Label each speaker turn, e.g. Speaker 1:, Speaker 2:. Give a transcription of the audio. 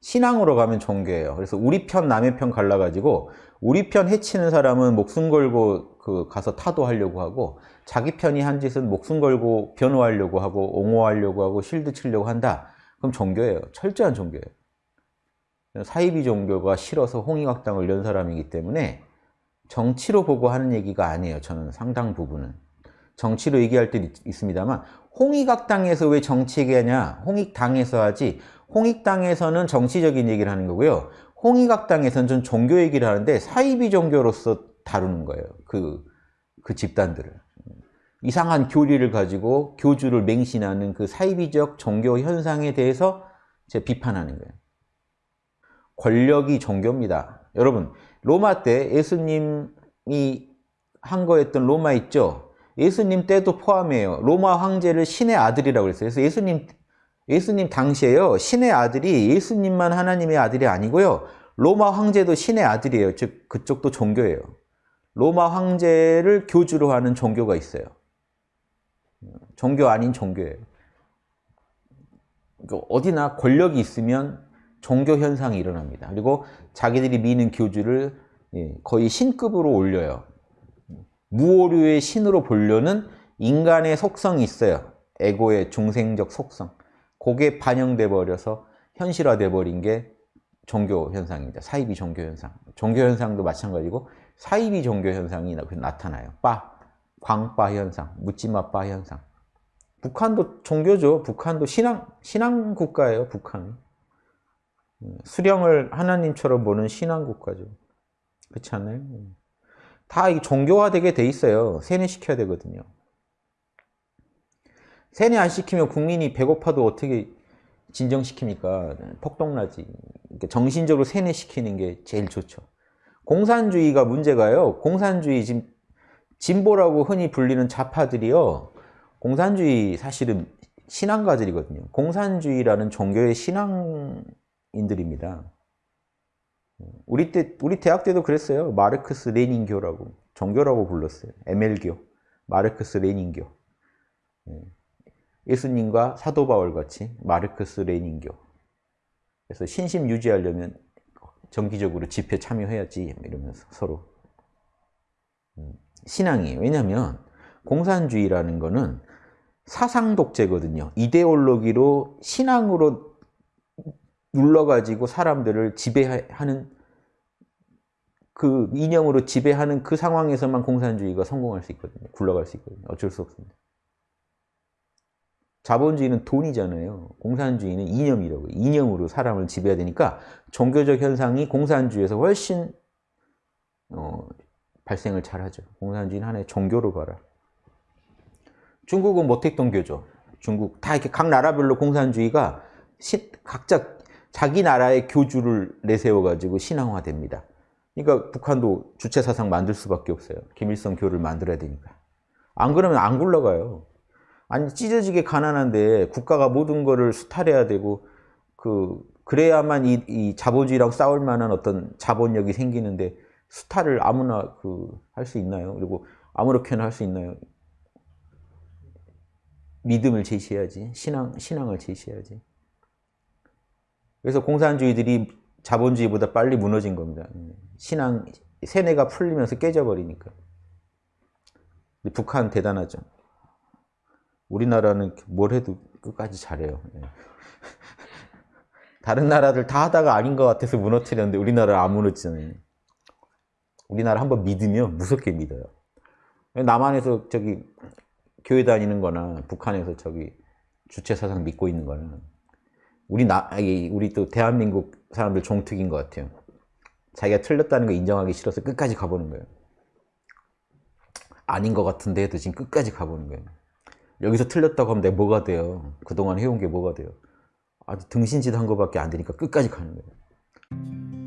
Speaker 1: 신앙으로 가면 종교예요. 그래서 우리 편 남의 편 갈라가지고 우리 편 해치는 사람은 목숨 걸고 그 가서 타도하려고 하고 자기 편이 한 짓은 목숨 걸고 변호하려고 하고 옹호하려고 하고 실드 치려고 한다. 그럼 종교예요. 철저한 종교예요. 사이비 종교가 싫어서 홍익학당을 연 사람이기 때문에 정치로 보고 하는 얘기가 아니에요. 저는 상당 부분은. 정치로 얘기할 때 있습니다만 홍익학당에서 왜 정치 얘기하냐? 홍익당에서 하지 홍익당에서는 정치적인 얘기를 하는 거고요. 홍익학당에서는 전 종교 얘기를 하는데 사이비 종교로서 다루는 거예요. 그, 그 집단들을. 이상한 교리를 가지고 교주를 맹신하는 그 사이비적 종교 현상에 대해서 제 비판하는 거예요. 권력이 종교입니다. 여러분 로마 때 예수님이 한 거였던 로마 있죠? 예수님 때도 포함해요. 로마 황제를 신의 아들이라고 그랬어요. 그래서 예수님 예수님 당시에요. 신의 아들이 예수님만 하나님의 아들이 아니고요. 로마 황제도 신의 아들이에요. 즉 그쪽도 종교예요. 로마 황제를 교주로 하는 종교가 있어요. 종교 아닌 종교예요. 그러니까 어디나 권력이 있으면 종교 현상이 일어납니다. 그리고 자기들이 미는 교주를 예, 거의 신급으로 올려요. 무오류의 신으로 보려는 인간의 속성이 있어요. 에고의 중생적 속성. 그게 반영돼 버려서 현실화돼 버린 게 종교 현상입니다. 사이비 종교 현상. 종교 현상도 마찬가지고 사이비 종교 현상이 나타나요. 빠, 광빠 현상, 묻지마 빠 현상. 북한도 종교죠. 북한도 신앙, 신앙 국가예요. 북한은. 수령을 하나님처럼 보는 신앙 국가죠. 그렇지 않나요? 다 종교화되게 돼 있어요. 세뇌시켜야 되거든요. 세뇌 안 시키면 국민이 배고파도 어떻게 진정시킵니까? 폭동나지. 정신적으로 세뇌시키는 게 제일 좋죠. 공산주의가 문제가요. 공산주의 지금 진보라고 흔히 불리는 좌파들이요. 공산주의 사실은 신앙가들이거든요. 공산주의라는 종교의 신앙인들입니다. 우리 때 우리 대학 때도 그랬어요. 마르크스 레닌교라고 종교라고 불렀어요. 에멜교, 마르크스 레닌교. 예. 예수님과 사도 바울 같이 마르크스 레닌교. 그래서 신심 유지하려면 정기적으로 집회 참여해야지 이러면서 서로 음, 신앙이에요. 왜냐하면 공산주의라는 거는 사상 독재거든요. 이데올로기로 신앙으로 눌러가지고 사람들을 지배하는 그 이념으로 지배하는 그 상황에서만 공산주의가 성공할 수 있거든요. 굴러갈 수 있거든요. 어쩔 수 없습니다. 자본주의는 돈이잖아요. 공산주의는 이념이라고 이념으로 사람을 지배해야 되니까 종교적 현상이 공산주의에서 훨씬 어, 발생을 잘하죠. 공산주의는 하나의 종교로 봐라. 중국은 모택동교죠. 중국 다 이렇게 각 나라별로 공산주의가 시, 각자 자기 나라의 교주를 내세워가지고 신앙화됩니다. 그러니까 북한도 주체사상 만들 수밖에 없어요. 김일성 교를 만들어야 되니까. 안 그러면 안 굴러가요. 아니 찢어지게 가난한데 국가가 모든 거를 수탈해야 되고 그 그래야만 이, 이 자본주의랑 싸울 만한 어떤 자본력이 생기는데 수탈을 아무나 그 할 수 있나요? 그리고 아무렇게나 할 수 있나요? 믿음을 제시해야지. 신앙, 신앙을 제시해야지. 그래서 공산주의들이 자본주의보다 빨리 무너진 겁니다. 신앙, 세뇌가 풀리면서 깨져버리니까. 북한 대단하죠. 우리나라는 뭘 해도 끝까지 잘해요. 예. 다른 나라들 다 하다가 아닌 것 같아서 무너뜨렸는데 우리나라 안 무너지잖아요. 우리나라 한번 믿으면 무섭게 믿어요. 남한에서 저기 교회 다니는 거나 북한에서 저기 주체 사상 믿고 있는 거는 우리 나 우리 또 대한민국 사람들 종특인 것 같아요. 자기가 틀렸다는 거 인정하기 싫어서 끝까지 가보는 거예요. 아닌 것 같은데 해도 지금 끝까지 가보는 거예요. 여기서 틀렸다고 하면 내가 뭐가 돼요? 그동안 해온 게 뭐가 돼요? 아주 등신짓 한 거밖에 안 되니까 끝까지 가는 거예요.